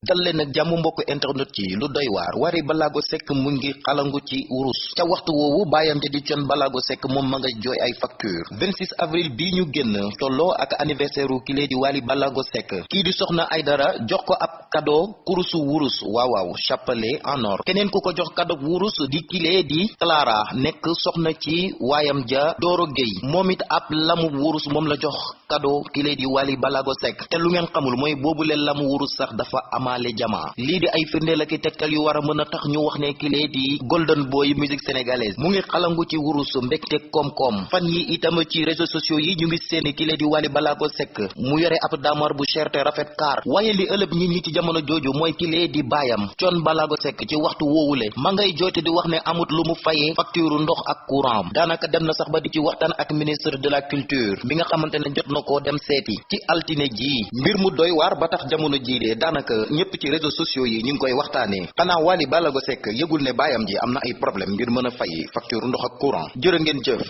dal leen ak jàmm mbokk internet ci lu doy waar. Wally Ballago Seck mu ngi xalangu ci wurus. Ca waxtu woowu baayam ja di Thione Ballago Seck moom ma nga jooy ay facture. 26 avril bii ñu génn tolloo ak anniversaire u kile di Wally Ballago Seck. Kii di soxna Aydara jox ko ab cadeau kurusu wurus. Waaw chapelet en or. Keneen ku ko jox cadeau wurus di kile di Clara nekk soxna ci waayam ja Doro Gueye. Moom it ab lamu wurus moom la jox cadeau kile di Wally Ballago Seck. Te lu ngeen xamul mooy boobu leen lamu wurus sax dafa amaale jamaa lii di ay firndeel ak i tegtal yu war a tax ñu wax ne kile di golden boy musique sénégalaise. Mu ngi xalangu ci wurus mbégte koom-koom. Fan yi itam ci réseaux sociaux yi ñu ngi seeni kile di Wally Ballago Seck. Mu yore ab daamar bu cher te rafet kaar. Waaye li ëlëb ñi ci jamono jooju mooy kile di baayam. Thione Ballago Seck ci waxtu woowule ma ngay jooyte di wax ne amut lu mu fayee facture ndox ak courant. Daanaka dem na sax ba di ci waxtaan ak ministre de la culture. Bi nga xamante ne jot na koo dem seeti. Ci altine ji. Mbir mu doy waar ba tax jamono jii de daanaka ñëpp ci réseaux sociaux yi ñu ngi koy waxtaanee xanaa Wally Ballago Seck yëgul ne baayam ji am na ay problème ngir mën a fay facture ndox ak courant. Jërë ngeen jëf